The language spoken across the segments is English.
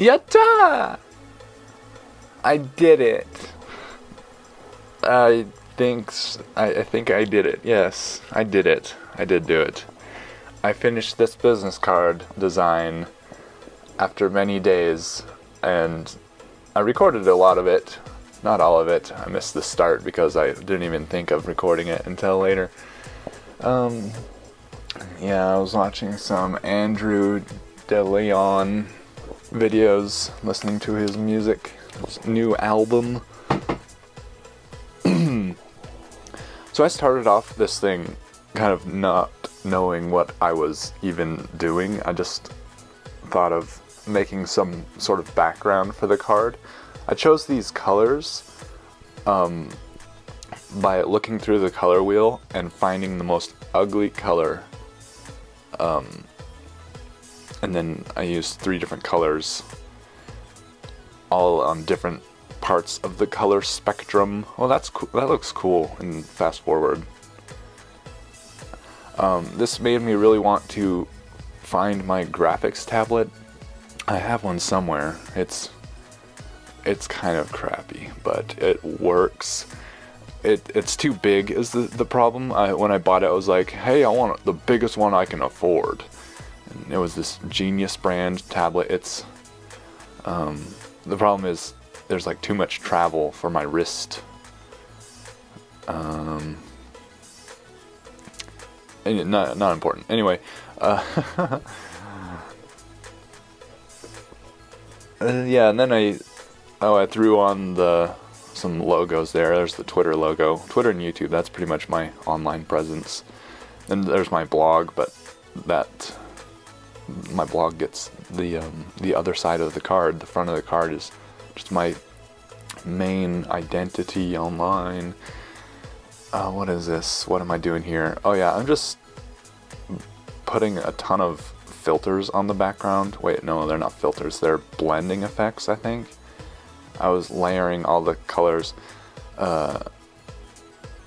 Yatta! I did it. I think I, I think I did it. Yes, I did it. I did do it. I finished this business card design after many days, and I recorded a lot of it. Not all of it. I missed the start because I didn't even think of recording it until later. Um, yeah, I was watching some Andrew DeLeon videos, listening to his music, his new album. so I started off this thing kind of not knowing what I was even doing. I just thought of making some sort of background for the card. I chose these colors um, by looking through the color wheel and finding the most ugly color um, and then I used three different colors all on different parts of the color spectrum. Well, that's cool. That looks cool. And fast forward. Um, this made me really want to find my graphics tablet. I have one somewhere. It's it's kind of crappy, but it works. It it's too big is the the problem. I, when I bought it, I was like, hey, I want the biggest one I can afford. It was this Genius brand tablet. It's um, the problem is there's like too much travel for my wrist. Um, not not important. Anyway, uh, uh, yeah, and then I oh I threw on the some logos there. There's the Twitter logo, Twitter and YouTube. That's pretty much my online presence. And there's my blog, but that my blog gets the um, the other side of the card. The front of the card is just my main identity online. Uh, what is this? What am I doing here? Oh yeah, I'm just putting a ton of filters on the background. Wait, no, they're not filters. They're blending effects, I think. I was layering all the colors. Uh,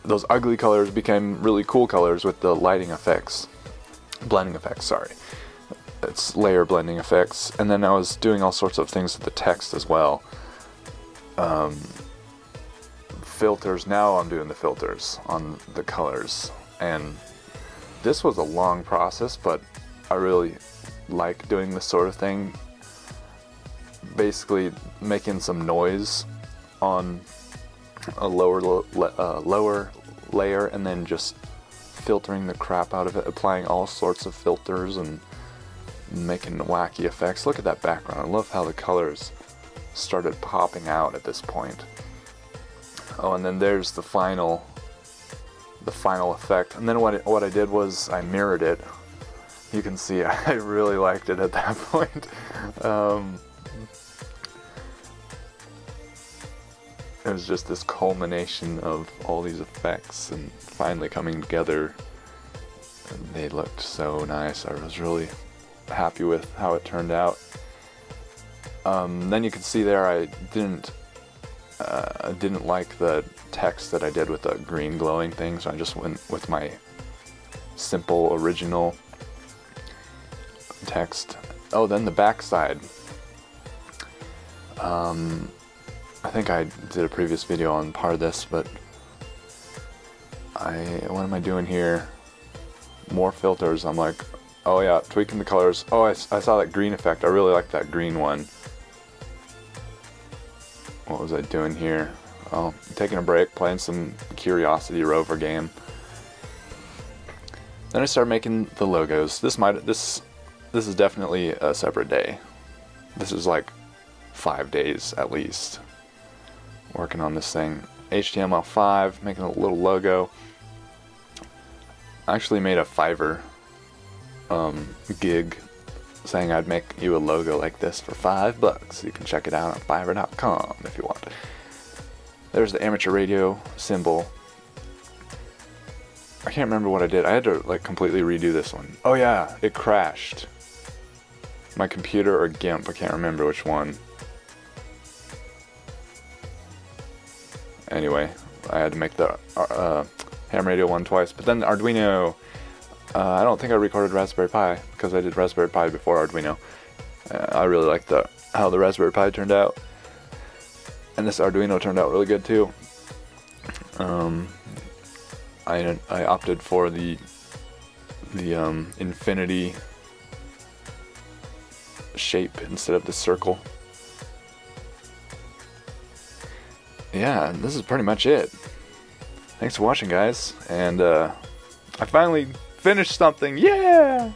those ugly colors became really cool colors with the lighting effects. Blending effects, sorry it's layer blending effects, and then I was doing all sorts of things with the text as well. Um, filters, now I'm doing the filters on the colors, and this was a long process, but I really like doing this sort of thing. Basically, making some noise on a lower uh, lower layer, and then just filtering the crap out of it, applying all sorts of filters and making wacky effects. Look at that background. I love how the colors started popping out at this point. Oh, and then there's the final, the final effect. And then what it, what I did was I mirrored it. You can see I really liked it at that point. Um, it was just this culmination of all these effects and finally coming together. They looked so nice. I was really happy with how it turned out. Um, then you can see there I didn't uh, didn't like the text that I did with the green glowing thing, so I just went with my simple original text. Oh, then the backside. Um, I think I did a previous video on part of this, but I what am I doing here? More filters. I'm like, Oh yeah, tweaking the colors. Oh, I, I saw that green effect. I really like that green one. What was I doing here? Oh, taking a break, playing some Curiosity Rover game. Then I started making the logos. This might this this is definitely a separate day. This is like five days at least working on this thing. HTML5, making a little logo. I actually made a Fiverr um, gig saying I'd make you a logo like this for five bucks. You can check it out on Fiverr.com if you want. There's the amateur radio symbol. I can't remember what I did. I had to like completely redo this one. Oh yeah, it crashed. My computer or GIMP, I can't remember which one. Anyway, I had to make the uh, ham radio one twice, but then the Arduino uh, I don't think I recorded Raspberry Pi because I did Raspberry Pi before Arduino. Uh, I really like the how the Raspberry Pi turned out, and this Arduino turned out really good too. Um, I I opted for the the um, infinity shape instead of the circle. Yeah, this is pretty much it. Thanks for watching, guys, and uh, I finally finished something. Yeah!